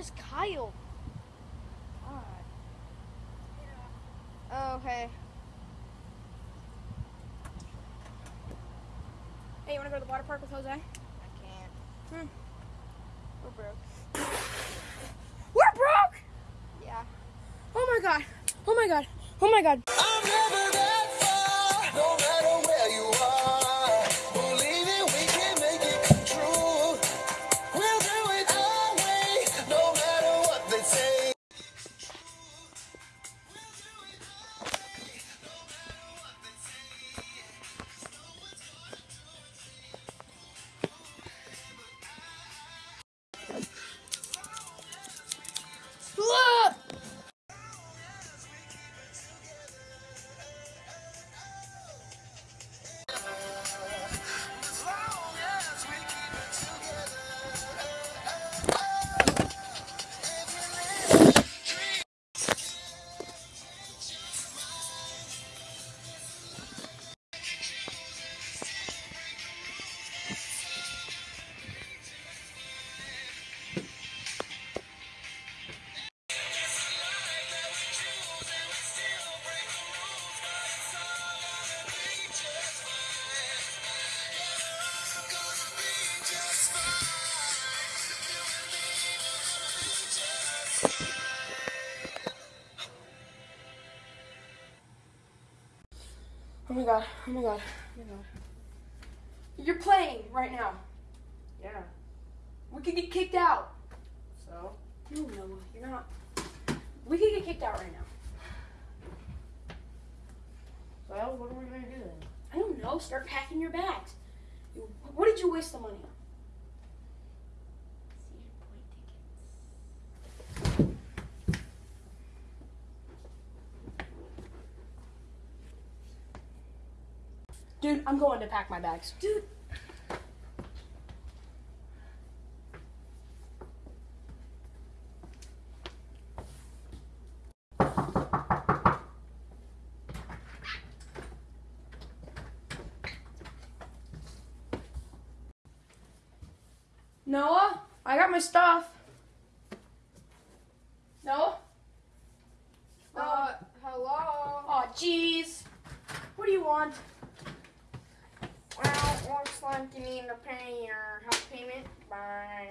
is Kyle? God. Oh, okay. Hey, you wanna go to the water park with Jose? I can't. Hmm. We're broke. We're broke! Yeah. Oh my god. Oh my god. Oh my god. Oh my god. Oh my god. Oh my god. You're playing right now. Yeah. We could get kicked out. So? No, Noah, you're not. We could get kicked out right now. Well, what are we gonna do then? I don't know. Start packing your bags. What did you waste the money on? Dude, I'm going to pack my bags. Dude. Noah, I got my stuff. Noah? Uh, hello? Oh, jeez. What do you want? Well, you need to pay your house payment by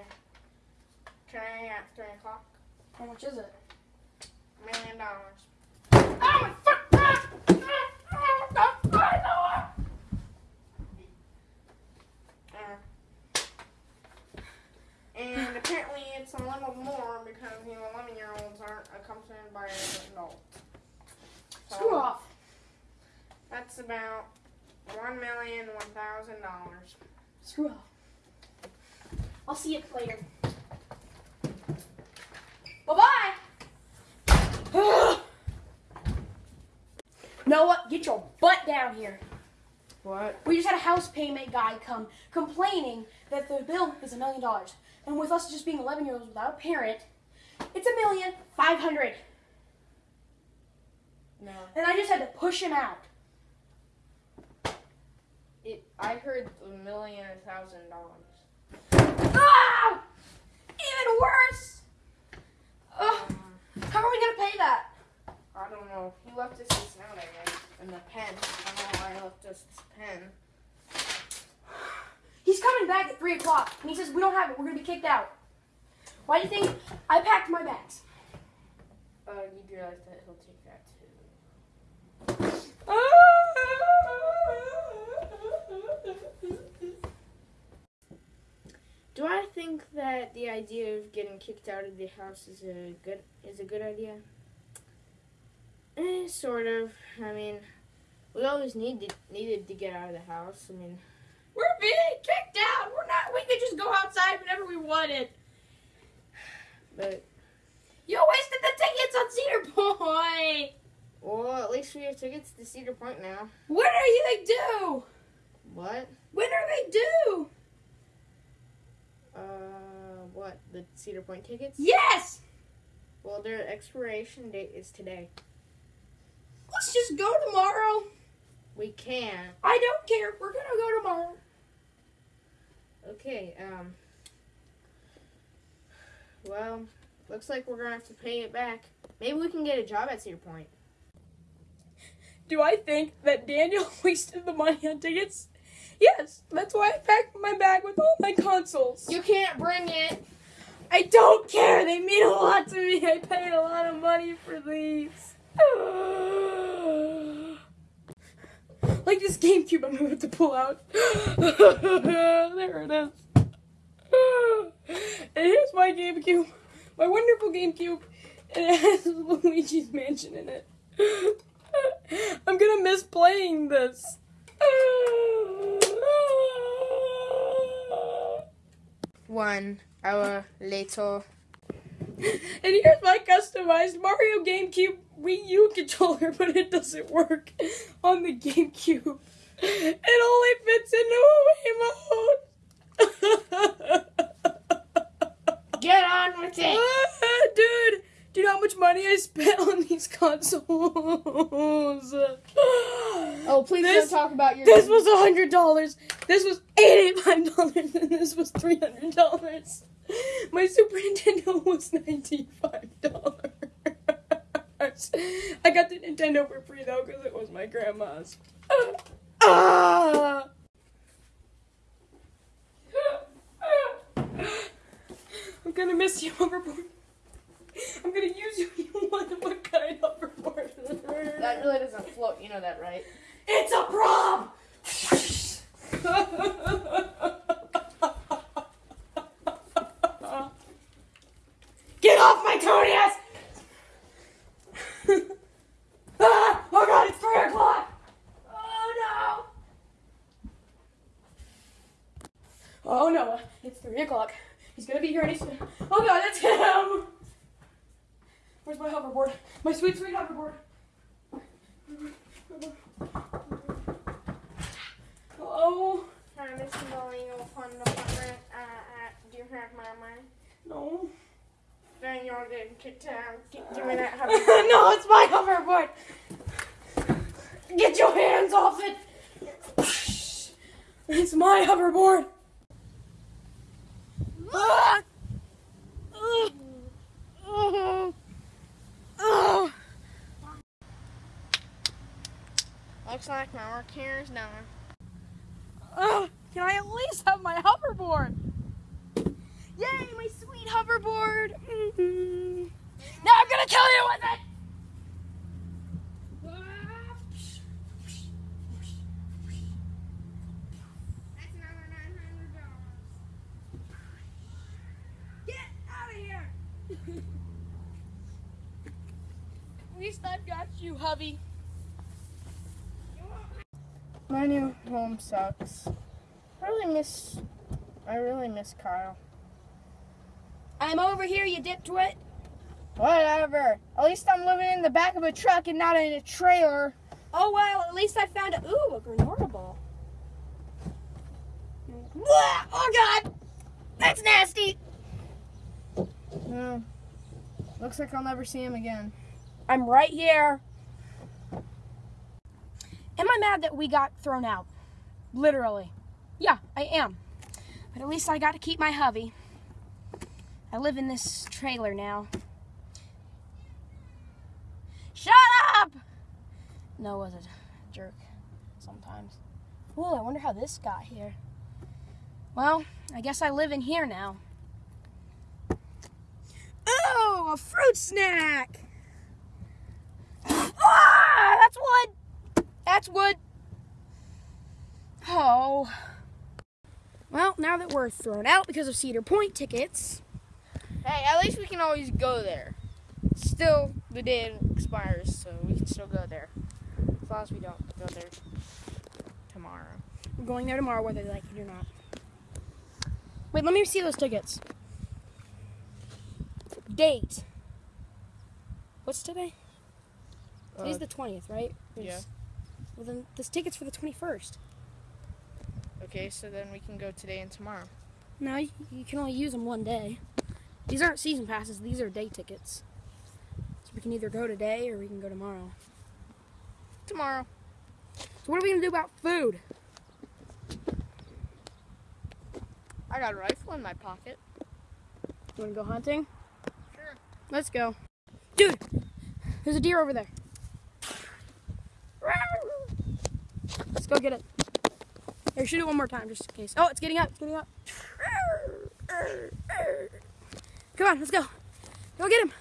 today at 3 o'clock. How much is it? A million dollars. Oh my fuck! Uh, and apparently it's a little more because the 11 year olds aren't accompanied by an adult. So Screw off. That's about one million one thousand dollars. Screw off. I'll see you later. Bye bye. Noah, get your butt down here. What? We just had a house payment guy come complaining that the bill is a million dollars. And with us just being 11 year olds without a parent, it's a million five hundred. No. And I just had to push him out. It. I heard a million a thousand dollars. Ah! Even worse! Ugh, Um, how are we gonna pay that? I don't know. He left us this note, I guess, and the pen. I don't know why he left us this pen. He's coming back at 3 o'clock, and he says we don't have it, we're gonna be kicked out. Why do you think I packed my bags? Uh, you realize that he'll take that too. Do I think that the idea of getting kicked out of the house is a good is a good idea? Eh, sort of. I mean, we always needed needed to get out of the house. I mean, We're being kicked out! We're not, we could just go outside whenever we wanted. but You wasted the tickets on Cedar Point! well, at least we have tickets to Cedar Point now. What are you gonna due? What? When are they due? Uh, what? The Cedar Point tickets? Yes! Well, their expiration date is today. Let's just go tomorrow. We can. I don't care. We're gonna go tomorrow. Okay. Um. Well, Looks like we're gonna have to pay it back. Maybe we can get a job at Cedar Point. Do I think that Daniel wasted the money on tickets? Yes, that's why I packed my bag with all my consoles. You can't bring it. I don't care. They mean a lot to me. I paid a lot of money for these. like this GameCube I'm about to pull out. there it is. And here's my GameCube. My wonderful GameCube. And it has Luigi's Mansion in it. I'm gonna miss playing this. One hour later. And here's my customized Mario GameCube Wii U controller, but it doesn't work on the GameCube. It only fits into away mode. Get on with it. Ah, Dude, do you know how much money I spent on these consoles? Oh, please This- don't talk about your. This was a hundred dollars. This was eighty-five dollars, and this was three hundred dollars. My Super Nintendo was ninety-five dollars. I got the Nintendo for free though, because it was my grandma's. Ah! I'm gonna miss you, hoverboard. I'm gonna use you. You want what kind of hoverboard? That really doesn't float. You know that, right? It's a prom! Get off my Tony ass! ah! Oh god, it's three o'clock! Oh no! Oh no, it's three o'clock. He's gonna be here any soon. Oh god, it's him! Where's my hoverboard? My sweet, sweet hoverboard. Hello? Hi, Miss Molino Fund Department. Uh, uh, do you have my money? No. Then you're getting kicked out. Give give me that hover. no, it's my hoverboard. Get your hands off it. It's my hoverboard. Ah! Ugh. Oh. Oh. Looks like my work here is done. Ugh. Can I at least have my hoverboard? Yay, my sweet hoverboard. Mhm. Now I'm gonna kill you with it. That's another nine hundred dollars. Get out of here! At least I've got you, hubby. My new home sucks. I really miss. I really miss Kyle. I'm over here, you dip twit. Whatever. At least I'm living in the back of a truck and not in a trailer. Oh well, at least I found a ooh a granola ball. Oh god, that's nasty. No. Looks like I'll never see him again. I'm right here. Am I mad that we got thrown out? Literally. Yeah, I am. But at least I got to keep my hubby. I live in this trailer now. Shut up! No, was it jerk? Sometimes. Ooh, I wonder how this got here. Well, I guess I live in here now. Oh, a fruit snack! Ah, that's wood. That's wood. Oh. Well, now that we're thrown out because of Cedar Point tickets, Hey, at least we can always go there. Still, the day expires, so we can still go there. As long as we don't go there tomorrow. we're going there tomorrow whether they like it or not. Wait, let me see those tickets. Date. What's today? Today's Uh, the 20th, right? yeah. Well, then this ticket's for the 21st. Okay, so then we can go today and tomorrow. No, you, you can only use them one day. These aren't season passes, these are day tickets. So we can either go today or we can go tomorrow. Tomorrow. So what are we gonna do about food? I got a rifle in my pocket. You wanna go hunting? Sure. Let's go. Dude, there's a deer over there. Let's go get it. Here, shoot it one more time just in case. Oh, it's getting up. It's getting up. Come on, let's go. Go get him.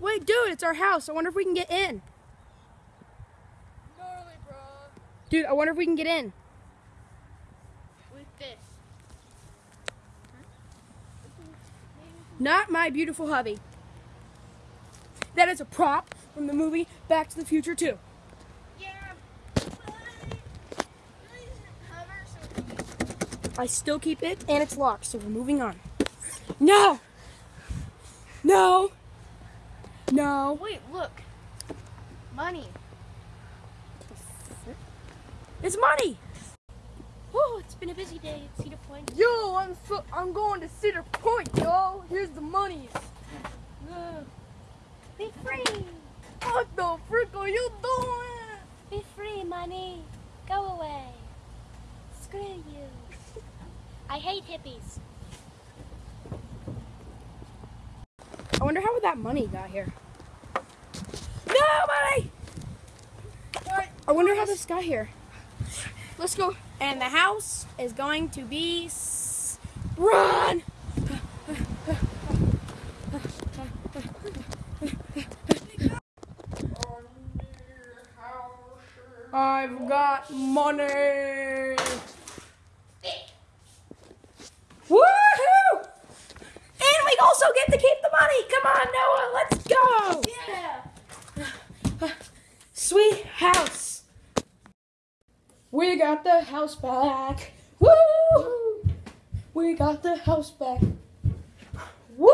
Wait, dude, it's our house. I wonder if we can get in. Dude, I wonder if we can get in. With this. Not my beautiful hubby. That is a prop from the movie Back to the Future 2. Yeah. Hover so we can I still keep it and it's locked, so we're moving on. No! No! No! Wait, look. Money. It's money! Oh, it's been a busy day at Cedar Point. Yo, I'm so, I'm going to Cedar Point, yo. Here's the money. Be free. What the frick are you doing? Be free, money. Go away. Screw you. I hate hippies. I wonder how that money got here. No money! I wonder how this got here. Let's go. And the house is going to be run. I've got money. Woohoo! And we also get to keep the money. Come on, Noah, let's go. Yeah. Sweet house. We got the house back. Woo! We got the house back. Woo!